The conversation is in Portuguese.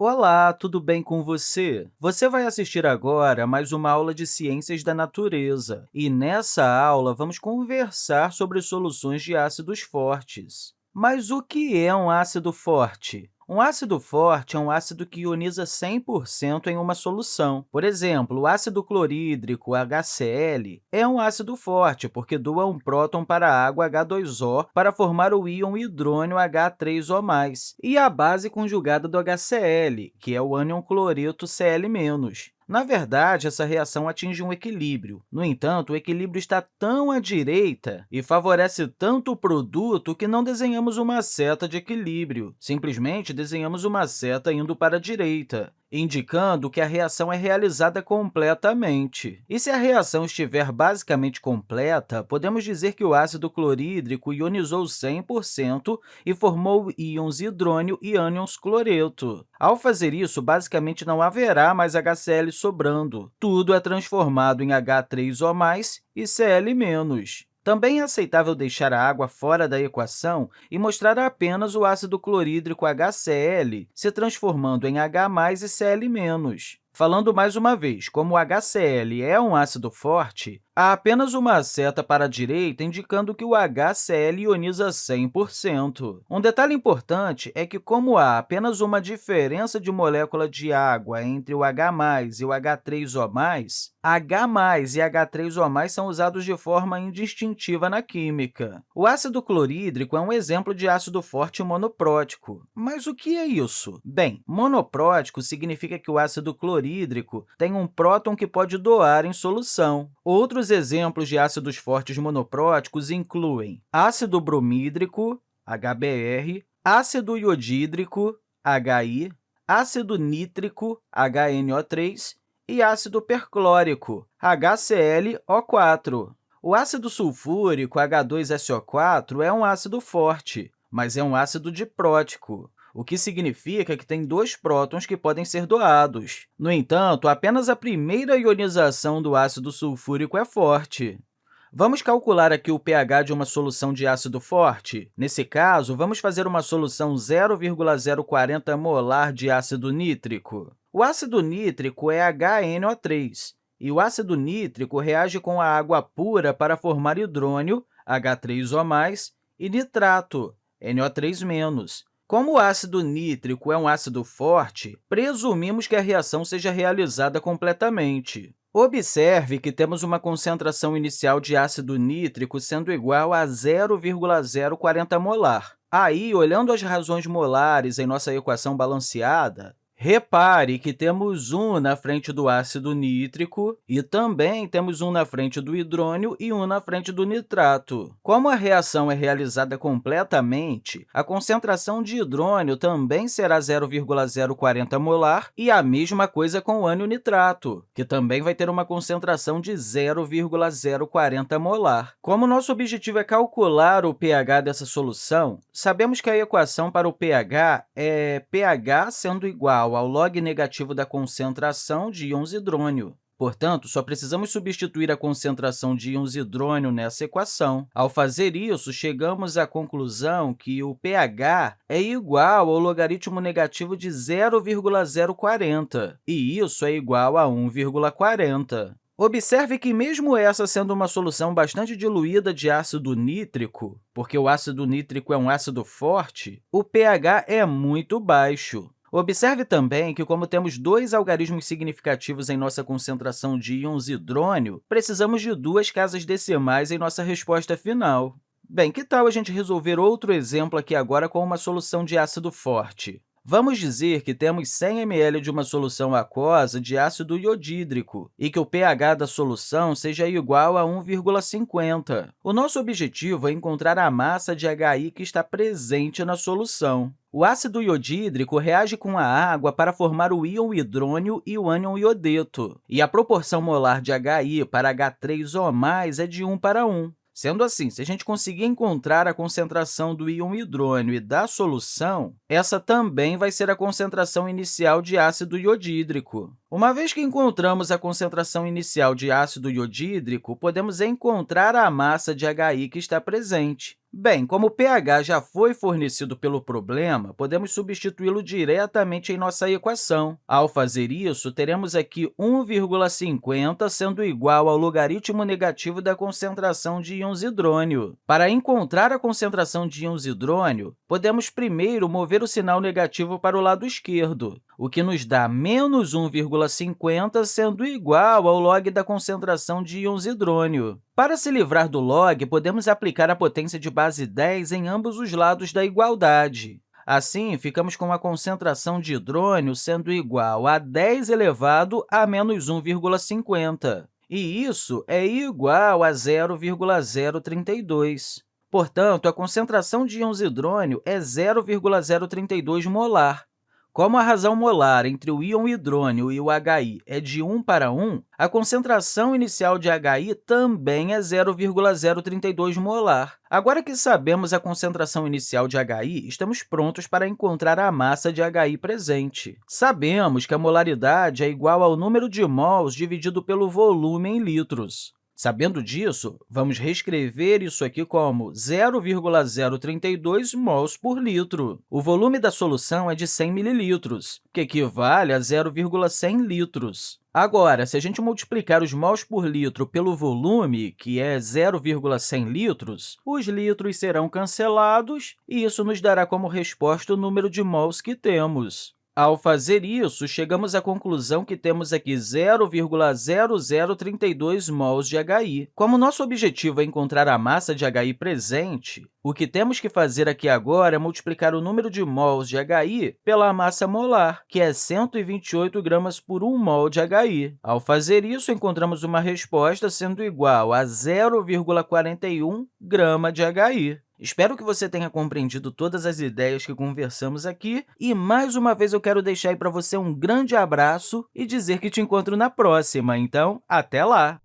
Olá, tudo bem com você? Você vai assistir agora a mais uma aula de Ciências da Natureza, e nessa aula vamos conversar sobre soluções de ácidos fortes. Mas o que é um ácido forte? Um ácido forte é um ácido que ioniza 100% em uma solução. Por exemplo, o ácido clorídrico, HCl, é um ácido forte porque doa um próton para a água H2O para formar o íon hidrônio H3O+, e a base conjugada do HCl, que é o ânion cloreto Cl-. Na verdade, essa reação atinge um equilíbrio. No entanto, o equilíbrio está tão à direita e favorece tanto o produto que não desenhamos uma seta de equilíbrio. Simplesmente desenhamos uma seta indo para a direita indicando que a reação é realizada completamente. E se a reação estiver basicamente completa, podemos dizer que o ácido clorídrico ionizou 100% e formou íons hidrônio e ânions cloreto. Ao fazer isso, basicamente não haverá mais HCl sobrando. Tudo é transformado em H3O+, e Cl-. Também é aceitável deixar a água fora da equação e mostrar apenas o ácido clorídrico HCl se transformando em H e Cl-. Falando mais uma vez, como o HCl é um ácido forte, há apenas uma seta para a direita indicando que o HCl ioniza 100%. Um detalhe importante é que, como há apenas uma diferença de molécula de água entre o H e o H3O+, H+, e H3O+, são usados de forma indistintiva na química. O ácido clorídrico é um exemplo de ácido forte monoprótico. Mas o que é isso? Bem, monoprótico significa que o ácido clorídrico tem um próton que pode doar em solução. Outros exemplos de ácidos fortes monopróticos incluem ácido bromídrico, HBr, ácido iodídrico, HI, ácido nítrico, HNO3, e ácido perclórico, HClO4. O ácido sulfúrico, H2SO4, é um ácido forte, mas é um ácido diprótico, o que significa que tem dois prótons que podem ser doados. No entanto, apenas a primeira ionização do ácido sulfúrico é forte. Vamos calcular aqui o pH de uma solução de ácido forte? Nesse caso, vamos fazer uma solução 0,040 molar de ácido nítrico. O ácido nítrico é HNO3, e o ácido nítrico reage com a água pura para formar hidrônio, H3O+, e nitrato, NO3-. Como o ácido nítrico é um ácido forte, presumimos que a reação seja realizada completamente. Observe que temos uma concentração inicial de ácido nítrico sendo igual a 0,040 molar. Aí, olhando as razões molares em nossa equação balanceada, Repare que temos 1 na frente do ácido nítrico e também temos 1 na frente do hidrônio e 1 na frente do nitrato. Como a reação é realizada completamente, a concentração de hidrônio também será 0,040 molar e a mesma coisa com o ânion nitrato, que também vai ter uma concentração de 0,040 molar. Como nosso objetivo é calcular o pH dessa solução, sabemos que a equação para o pH é pH sendo igual igual ao log negativo da concentração de íons hidrônio. Portanto, só precisamos substituir a concentração de íons hidrônio nessa equação. Ao fazer isso, chegamos à conclusão que o pH é igual ao logaritmo negativo de 0,040, e isso é igual a 1,40. Observe que, mesmo essa sendo uma solução bastante diluída de ácido nítrico, porque o ácido nítrico é um ácido forte, o pH é muito baixo. Observe também que, como temos dois algarismos significativos em nossa concentração de íons hidrônio, precisamos de duas casas decimais em nossa resposta final. Bem, que tal a gente resolver outro exemplo aqui agora com uma solução de ácido forte? Vamos dizer que temos 100 ml de uma solução aquosa de ácido iodídrico e que o pH da solução seja igual a 1,50. O nosso objetivo é encontrar a massa de HI que está presente na solução. O ácido iodídrico reage com a água para formar o íon hidrônio e o ânion iodeto, e a proporção molar de HI para H3O+, é de 1 para 1. Sendo assim, se a gente conseguir encontrar a concentração do íon hidrônio e da solução, essa também vai ser a concentração inicial de ácido iodídrico. Uma vez que encontramos a concentração inicial de ácido iodídrico, podemos encontrar a massa de HI que está presente. Bem, como o pH já foi fornecido pelo problema, podemos substituí-lo diretamente em nossa equação. Ao fazer isso, teremos aqui 1,50 sendo igual ao logaritmo negativo da concentração de íons hidrônio. Para encontrar a concentração de íons hidrônio, podemos primeiro mover o sinal negativo para o lado esquerdo, o que nos dá menos 1,50 sendo igual ao log da concentração de íons hidrônio. Para se livrar do log, podemos aplicar a potência de base 10 em ambos os lados da igualdade. Assim, ficamos com a concentração de hidrônio sendo igual a 10 elevado a menos 1,50. E isso é igual a 0,032. Portanto, a concentração de íons hidrônio é 0,032 molar. Como a razão molar entre o íon hidrônio e o HI é de 1 para 1, a concentração inicial de HI também é 0,032 molar. Agora que sabemos a concentração inicial de HI, estamos prontos para encontrar a massa de HI presente. Sabemos que a molaridade é igual ao número de mols dividido pelo volume em litros. Sabendo disso, vamos reescrever isso aqui como 0,032 mols por litro. O volume da solução é de 100 mililitros, que equivale a 0,100 litros. Agora, se a gente multiplicar os mols por litro pelo volume, que é 0,100 litros, os litros serão cancelados e isso nos dará como resposta o número de mols que temos. Ao fazer isso, chegamos à conclusão que temos aqui 0,0032 mols de HI. Como nosso objetivo é encontrar a massa de HI presente, o que temos que fazer aqui agora é multiplicar o número de mols de HI pela massa molar, que é 128 gramas por 1 mol de HI. Ao fazer isso, encontramos uma resposta sendo igual a 0,41 grama de HI. Espero que você tenha compreendido todas as ideias que conversamos aqui e, mais uma vez, eu quero deixar aí para você um grande abraço e dizer que te encontro na próxima. Então, até lá!